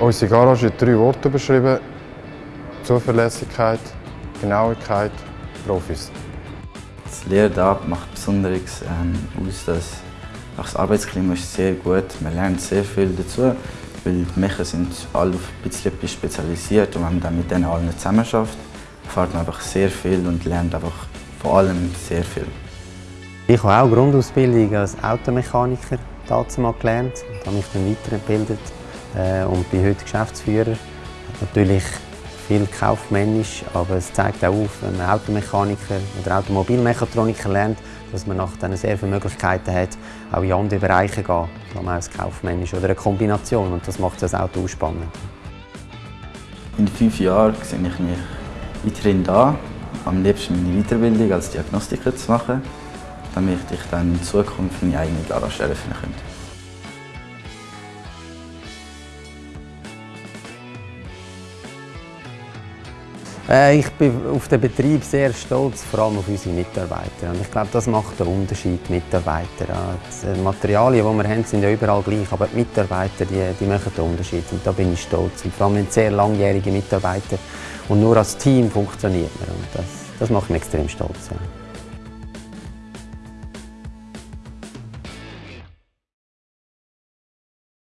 Unsere Garage in drei Worte beschrieben. Zuverlässigkeit, Genauigkeit, Profis. Das Lehren da macht besonders ähm, aus, dass das Arbeitsklima ist sehr gut. Man lernt sehr viel dazu, weil die Mecher sind alle auf ein bisschen spezialisiert und wenn man dann mit denen allen zusammen schafft, erfährt man einfach sehr viel und lernt einfach vor allem sehr viel. Ich habe auch Grundausbildung als Automechaniker dazu mal gelernt und habe mich dann weitergebildet äh, und bin heute Geschäftsführer. Natürlich viel kaufmännisch, aber es zeigt auch auf, wenn man Automechaniker oder Automobilmechatroniker lernt, dass man nach dann sehr viele Möglichkeiten hat, auch in andere Bereiche zu gehen, vor allem als kaufmännisch oder eine Kombination und das macht das Auto spannend. In fünf Jahren sehe ich mich weiterhin da, am liebsten meine Weiterbildung als Diagnostiker zu machen damit ich dann in Zukunft meine eigene Garage eröffnen könnte. Ich bin auf den Betrieb sehr stolz, vor allem auf unsere Mitarbeiter. Und ich glaube, das macht den Unterschied, Mitarbeiter. Die Materialien, die wir haben, sind ja überall gleich, aber die Mitarbeiter, die, die machen den Unterschied. Und da bin ich stolz. Und vor allem sehr langjährige Mitarbeiter. Und nur als Team funktioniert man. Und das, das macht mich extrem stolz.